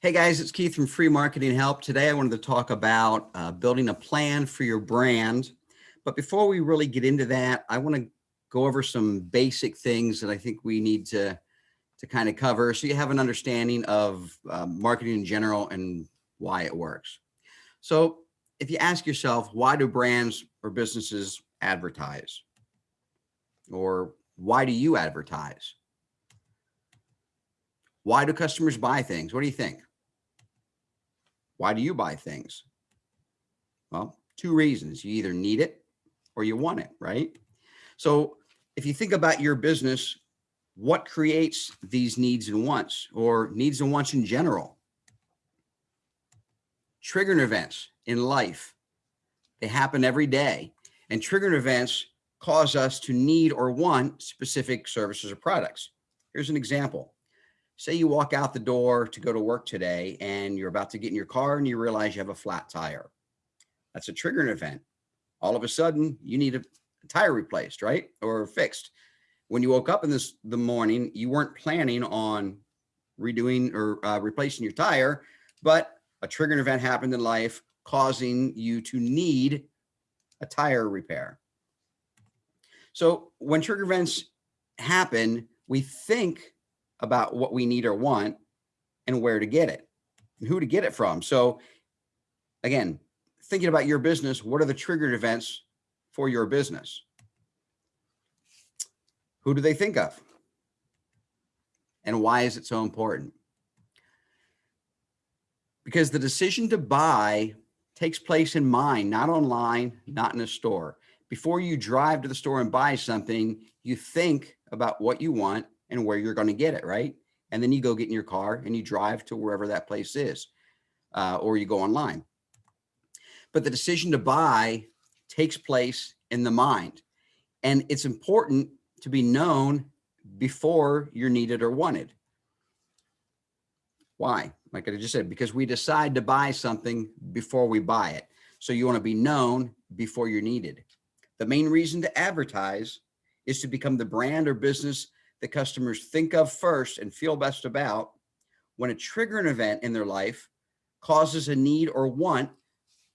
Hey guys, it's Keith from Free Marketing Help. Today I wanted to talk about uh, building a plan for your brand. But before we really get into that, I want to go over some basic things that I think we need to, to kind of cover so you have an understanding of uh, marketing in general and why it works. So if you ask yourself, why do brands or businesses advertise? Or why do you advertise? Why do customers buy things? What do you think? Why do you buy things? Well, two reasons. You either need it or you want it, right? So if you think about your business, what creates these needs and wants or needs and wants in general? Triggering events in life. They happen every day and triggering events cause us to need or want specific services or products. Here's an example say you walk out the door to go to work today and you're about to get in your car and you realize you have a flat tire. That's a triggering event. All of a sudden you need a, tire replaced, right? Or fixed. When you woke up in this the morning, you weren't planning on redoing or uh, replacing your tire, but a triggering event happened in life causing you to need a tire repair. So when trigger events happen, we think about what we need or want and where to get it and who to get it from. So again, thinking about your business, what are the triggered events for your business? Who do they think of? And why is it so important? Because the decision to buy takes place in mind, not online, not in a store. Before you drive to the store and buy something, you think about what you want and where you're going to get it, right? And then you go get in your car and you drive to wherever that place is, uh, or you go online. But the decision to buy takes place in the mind. And it's important to be known before you're needed or wanted. Why? Like I just said, because we decide to buy something before we buy it. So you want to be known before you're needed. The main reason to advertise is to become the brand or business that customers think of first and feel best about when a triggering event in their life causes a need or want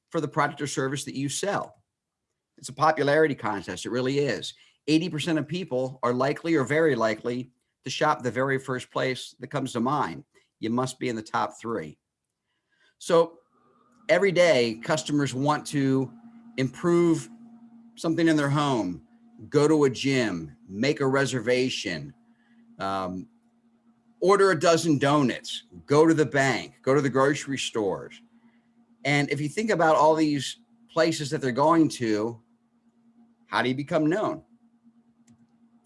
for the product or service that you sell. It's a popularity contest. It really is. 80% of people are likely or very likely to shop the very first place that comes to mind. You must be in the top three. So every day customers want to improve something in their home, go to a gym, make a reservation, um, order a dozen donuts, go to the bank, go to the grocery stores. And if you think about all these places that they're going to, how do you become known?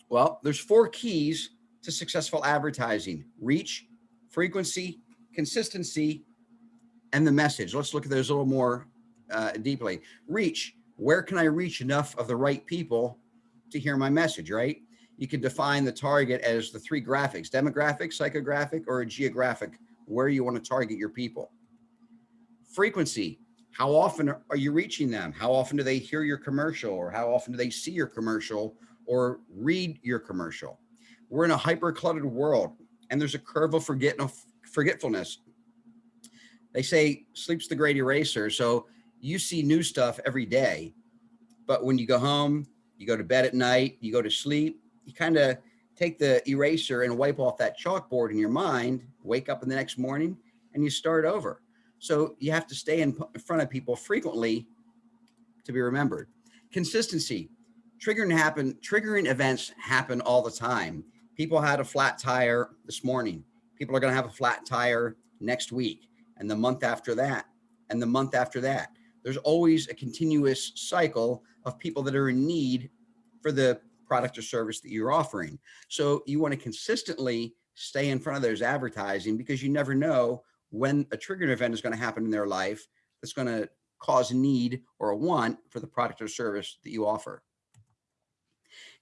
Well, there's four keys to successful advertising, reach, frequency, consistency, and the message. Let's look at those a little more uh, deeply. Reach, where can I reach enough of the right people to hear my message, right? You can define the target as the three graphics, demographic, psychographic, or a geographic, where you want to target your people. Frequency, how often are you reaching them? How often do they hear your commercial or how often do they see your commercial or read your commercial? We're in a hyper cluttered world and there's a curve of forgetfulness. They say sleep's the great eraser. So you see new stuff every day, but when you go home, you go to bed at night, you go to sleep, you kind of take the eraser and wipe off that chalkboard in your mind, wake up in the next morning and you start over. So you have to stay in front of people frequently to be remembered. Consistency, triggering happen, triggering events happen all the time. People had a flat tire this morning. People are going to have a flat tire next week and the month after that and the month after that there's always a continuous cycle of people that are in need for the product or service that you're offering. So you want to consistently stay in front of those advertising because you never know when a triggered event is going to happen in their life that's going to cause a need or a want for the product or service that you offer.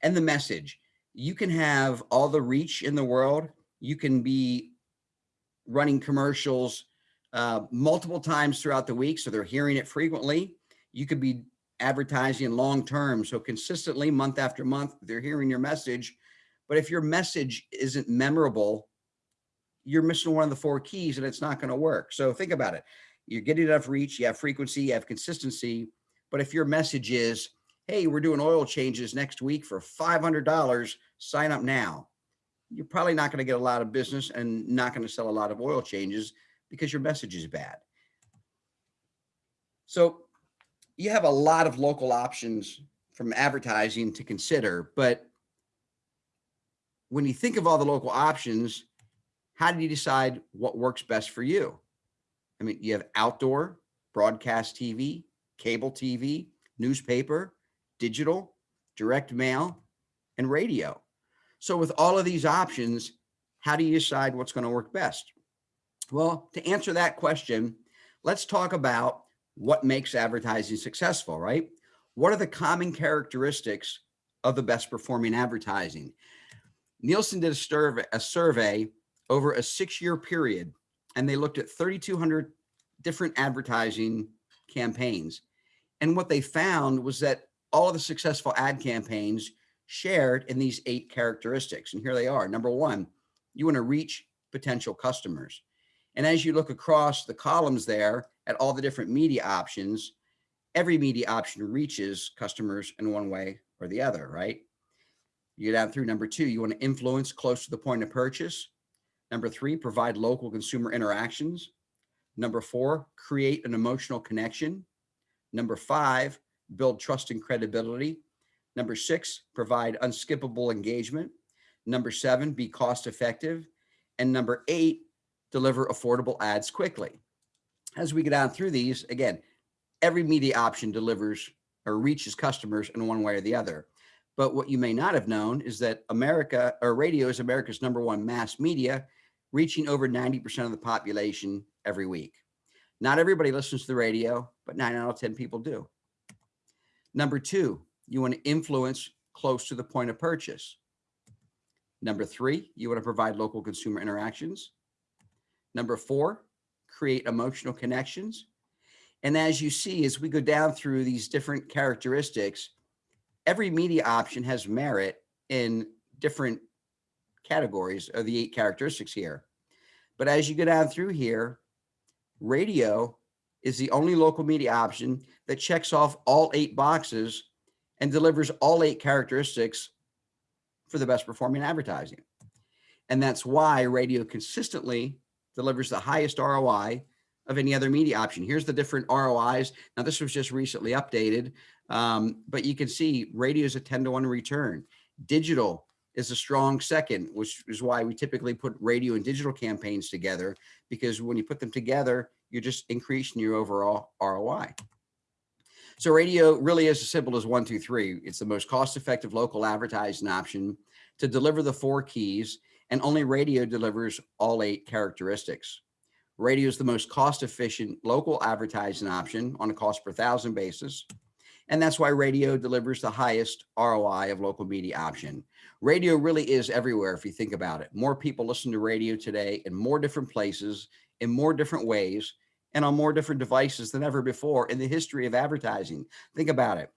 And the message, you can have all the reach in the world. You can be running commercials uh, multiple times throughout the week. So they're hearing it frequently. You could be advertising long term. So consistently month after month, they're hearing your message. But if your message isn't memorable, you're missing one of the four keys and it's not going to work. So think about it. You're getting enough reach, you have frequency, you have consistency. But if your message is, hey, we're doing oil changes next week for $500, sign up now. You're probably not going to get a lot of business and not going to sell a lot of oil changes because your message is bad. So you have a lot of local options from advertising to consider, but when you think of all the local options, how do you decide what works best for you? I mean, you have outdoor, broadcast TV, cable TV, newspaper, digital, direct mail, and radio. So with all of these options, how do you decide what's going to work best? Well, to answer that question, let's talk about what makes advertising successful, right? What are the common characteristics of the best performing advertising? Nielsen did a survey, a survey over a six year period, and they looked at 3,200 different advertising campaigns. And what they found was that all of the successful ad campaigns shared in these eight characteristics. And here they are. Number one, you want to reach potential customers. And as you look across the columns there at all the different media options, every media option reaches customers in one way or the other, right? You get down through number two, you want to influence close to the point of purchase. Number three, provide local consumer interactions. Number four, create an emotional connection. Number five, build trust and credibility. Number six, provide unskippable engagement. Number seven, be cost effective. And number eight, deliver affordable ads quickly. As we get down through these, again, every media option delivers or reaches customers in one way or the other. But what you may not have known is that America or radio is America's number one mass media, reaching over 90% of the population every week. Not everybody listens to the radio, but nine out of 10 people do. Number two, you want to influence close to the point of purchase. Number three, you want to provide local consumer interactions. Number four, create emotional connections. And as you see, as we go down through these different characteristics, every media option has merit in different categories of the eight characteristics here. But as you go down through here, radio is the only local media option that checks off all eight boxes and delivers all eight characteristics for the best performing advertising. And that's why radio consistently delivers the highest ROI of any other media option. Here's the different ROIs. Now, this was just recently updated, um, but you can see radio is a 10 to 1 return. Digital is a strong second, which is why we typically put radio and digital campaigns together, because when you put them together, you're just increasing your overall ROI. So radio really is as simple as one, two, three. It's the most cost-effective local advertising option to deliver the four keys, and only radio delivers all eight characteristics. Radio is the most cost-efficient local advertising option on a cost per thousand basis. And that's why radio delivers the highest ROI of local media option. Radio really is everywhere if you think about it. More people listen to radio today in more different places, in more different ways, and on more different devices than ever before in the history of advertising. Think about it.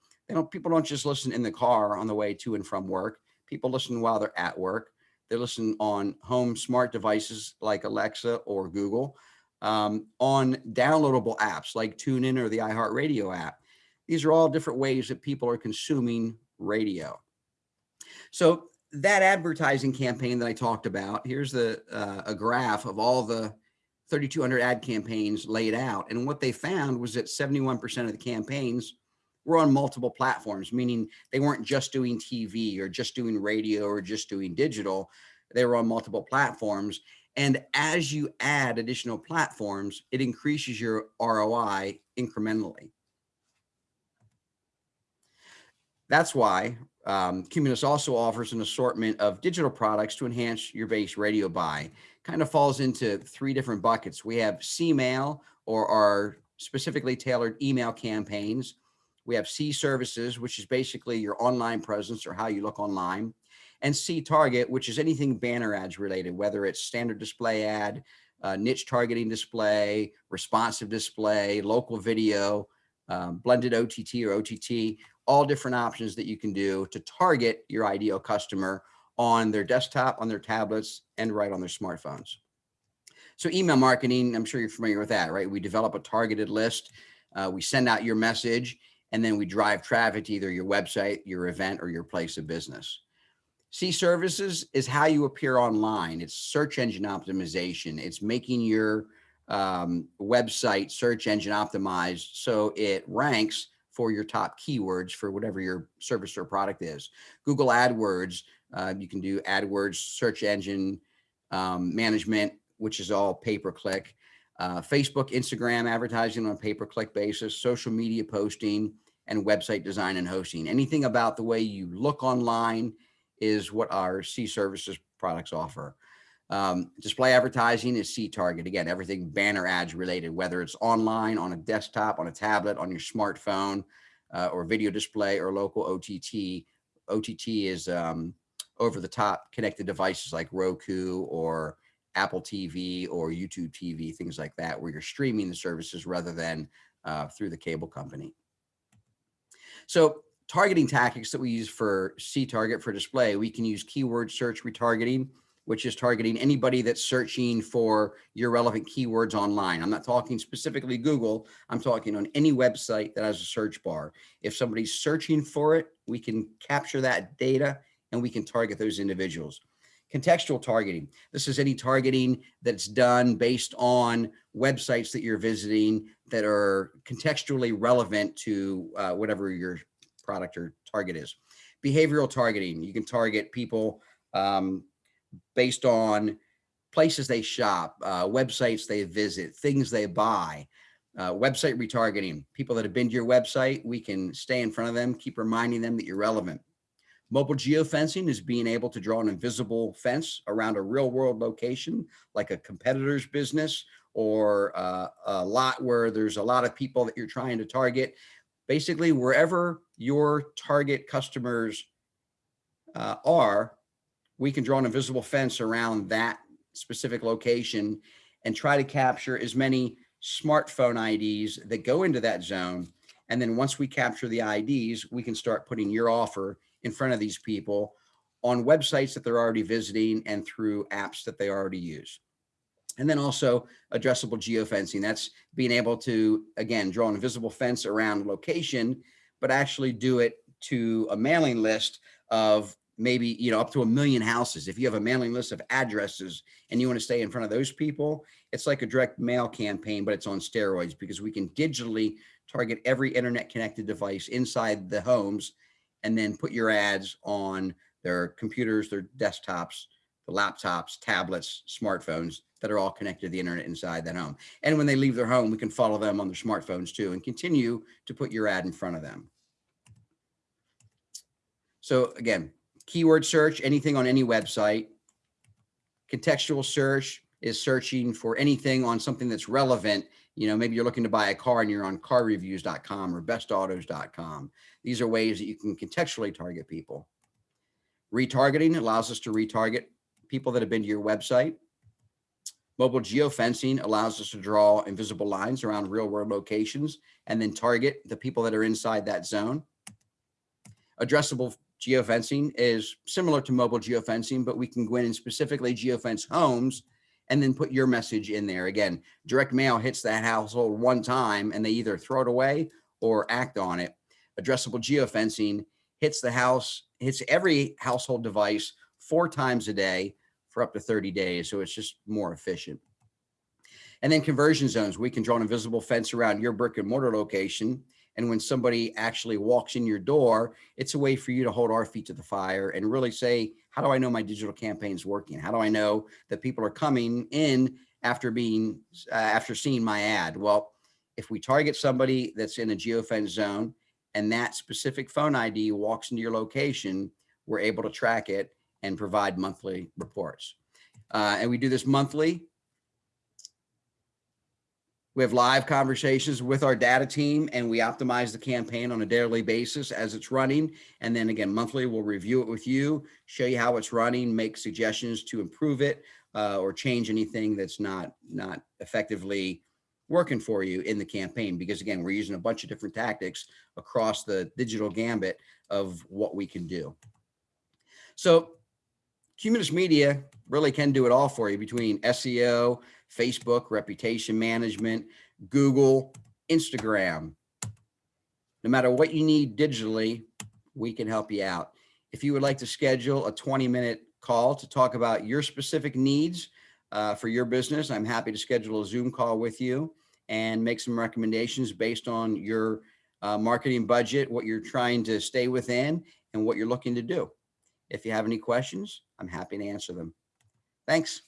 People don't just listen in the car on the way to and from work. People listen while they're at work. They listen on home smart devices like Alexa or Google, um, on downloadable apps like TuneIn or the iHeartRadio app. These are all different ways that people are consuming radio. So that advertising campaign that I talked about, here's the uh, a graph of all the 3,200 ad campaigns laid out. And what they found was that 71% of the campaigns were on multiple platforms, meaning they weren't just doing TV or just doing radio or just doing digital. They were on multiple platforms. And as you add additional platforms, it increases your ROI incrementally. That's why um, Cumulus also offers an assortment of digital products to enhance your base radio buy kind of falls into three different buckets. We have C-mail or our specifically tailored email campaigns. We have C services, which is basically your online presence or how you look online. And C target, which is anything banner ads related, whether it's standard display ad, uh, niche targeting display, responsive display, local video, um, blended OTT or OTT, all different options that you can do to target your ideal customer on their desktop, on their tablets, and right on their smartphones. So email marketing, I'm sure you're familiar with that, right? We develop a targeted list. Uh, we send out your message and then we drive traffic to either your website, your event, or your place of business. C services is how you appear online. It's search engine optimization. It's making your um, website search engine optimized so it ranks for your top keywords for whatever your service or product is. Google AdWords, uh, you can do AdWords search engine um, management, which is all pay-per-click. Uh, Facebook, Instagram advertising on a pay-per-click basis, social media posting, and website design and hosting. Anything about the way you look online is what our C services products offer. Um, display advertising is C target. Again, everything banner ads related, whether it's online, on a desktop, on a tablet, on your smartphone, uh, or video display or local OTT. OTT is um, over the top connected devices like Roku or Apple TV or YouTube TV, things like that, where you're streaming the services rather than uh, through the cable company. So targeting tactics that we use for C target for display, we can use keyword search retargeting, which is targeting anybody that's searching for your relevant keywords online. I'm not talking specifically Google. I'm talking on any website that has a search bar. If somebody's searching for it, we can capture that data and we can target those individuals. Contextual targeting. This is any targeting that's done based on websites that you're visiting that are contextually relevant to uh, whatever your product or target is. Behavioral targeting. You can target people um, based on places they shop, uh, websites they visit, things they buy, uh, website retargeting, people that have been to your website, we can stay in front of them, keep reminding them that you're relevant. Mobile geofencing is being able to draw an invisible fence around a real world location, like a competitor's business or uh, a lot where there's a lot of people that you're trying to target. Basically, wherever your target customers uh, are, we can draw an invisible fence around that specific location and try to capture as many smartphone IDs that go into that zone. And then once we capture the IDs, we can start putting your offer in front of these people on websites that they're already visiting and through apps that they already use. And then also addressable geofencing. That's being able to, again, draw an invisible fence around location, but actually do it to a mailing list of maybe, you know, up to a million houses. If you have a mailing list of addresses and you want to stay in front of those people, it's like a direct mail campaign, but it's on steroids because we can digitally target every internet connected device inside the homes and then put your ads on their computers, their desktops, the laptops, tablets, smartphones that are all connected to the internet inside that home. And when they leave their home, we can follow them on their smartphones too and continue to put your ad in front of them. So again, keyword search, anything on any website. Contextual search is searching for anything on something that's relevant. You know, maybe you're looking to buy a car and you're on carreviews.com or bestautos.com. These are ways that you can contextually target people. Retargeting allows us to retarget people that have been to your website. Mobile geofencing allows us to draw invisible lines around real world locations and then target the people that are inside that zone. Addressable geofencing is similar to mobile geofencing, but we can go in and specifically geofence homes and then put your message in there. Again, direct mail hits that household one time and they either throw it away or act on it. Addressable geofencing hits the house, hits every household device four times a day for up to 30 days. So it's just more efficient. And then conversion zones, we can draw an invisible fence around your brick and mortar location and when somebody actually walks in your door, it's a way for you to hold our feet to the fire and really say, how do I know my digital campaign is working? How do I know that people are coming in after being, uh, after seeing my ad? Well, if we target somebody that's in a geofence zone and that specific phone ID walks into your location, we're able to track it and provide monthly reports. Uh, and we do this monthly we have live conversations with our data team and we optimize the campaign on a daily basis as it's running. And then again, monthly, we'll review it with you, show you how it's running, make suggestions to improve it uh, or change anything that's not, not effectively working for you in the campaign. Because again, we're using a bunch of different tactics across the digital gambit of what we can do. So Cumulus Media really can do it all for you between SEO, Facebook, reputation management, Google, Instagram. No matter what you need digitally, we can help you out. If you would like to schedule a 20 minute call to talk about your specific needs uh, for your business, I'm happy to schedule a Zoom call with you and make some recommendations based on your uh, marketing budget, what you're trying to stay within and what you're looking to do. If you have any questions, I'm happy to answer them. Thanks.